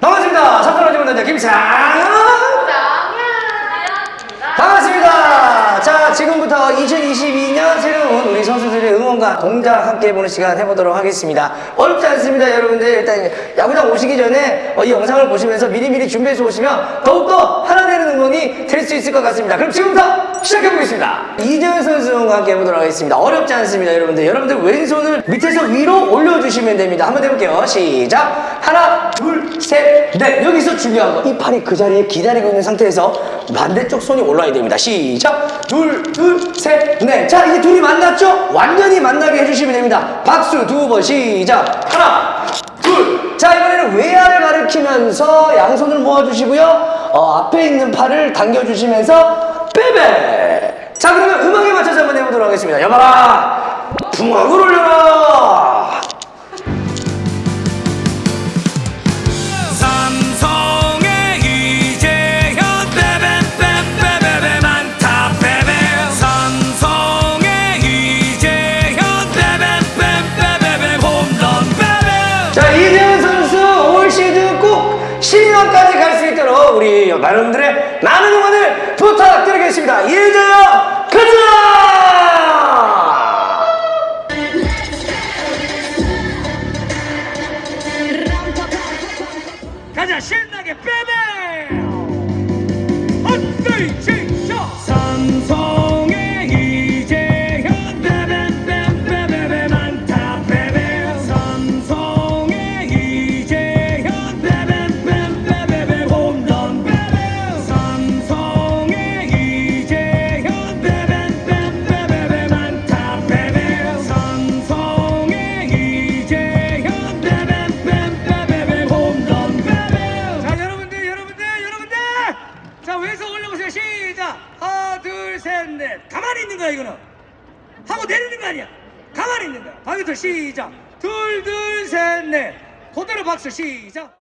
반갑습니다. 첫번째 문단자 김상현 장현입니다. 반갑습니다. 자, 지금부터 2022년 새로운 우리 선수들의 응원과 동작 함께 해보는 시간 해보도록 하겠습니다. 어렵지 않습니다, 여러분들. 일단 야구장 오시기 전에 어, 이 영상을 보시면서 미리미리 준비해서 오시면 더욱더 하나 되는 응원이 될 수 있을 것 같습니다. 그럼 지금부터 시작해보겠습니다. 이재현 선수 응원과 함께 해보도록 하겠습니다. 어렵지 않습니다, 여러분들. 여러분들 왼손을 밑에서 위로 올려주시면 됩니다. 한번 해볼게요. 시작. 하나, 둘, 셋, 넷. 여기서 중요한 거. 이 팔이 그 자리에 기다리고 있는 상태에서 반대쪽 손이 올라야 됩니다. 시작. 둘, 둘, 셋, 넷. 자, 이제 둘이 만났죠? 완전히 만나게 해주시면 됩니다. 박수 두 번 시작. 하나, 둘. 자, 이번에는 외야를 가리키면서 양손을 모아주시고요. 어, 앞에 있는 팔을 당겨주시면서 빼빼. 자, 그러면 음악에 맞춰서 한번 해보도록 하겠습니다. 여봐라. 붕악을 올려라. 여러분들의 많은 응원을 부탁드리겠습니다. 가자! 가자 왼손 올려보세요 시작! 하나 둘 셋 넷. 가만히 있는 거야 이거는. 하고 내리는 거 아니야. 가만히 있는 거야. 방부터 시작. 둘 둘 셋 넷. 그대로 박수 시작